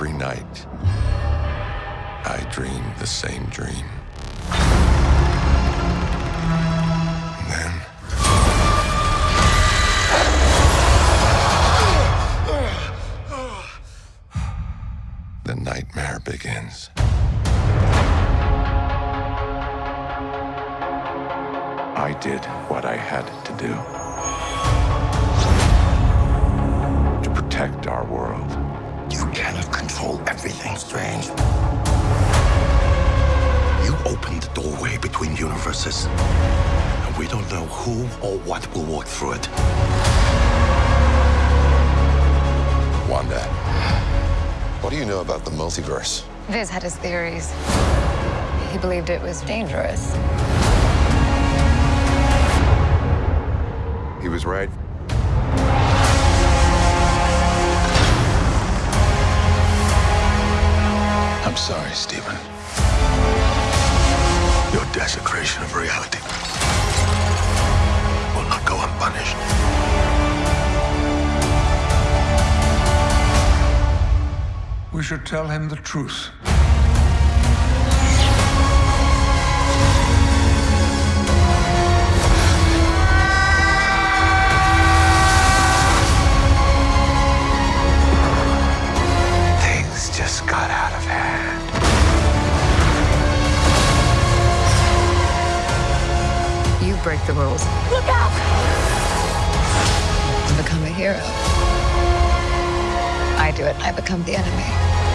every night, I dream the same dream. Then. The nightmare begins. I did what I had to do to protect our everything strange. You opened the doorway between universes, and we don't know who or what will walk through it. Wanda, What do you know about the multiverse? Vis had his theories. He believed it was dangerous. He was right. I'm sorry, Stephen. Your desecration of reality will not go unpunished. We should tell him the truth. Break the rules. Look out! And become a hero. I do it, I become the enemy.